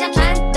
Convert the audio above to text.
相传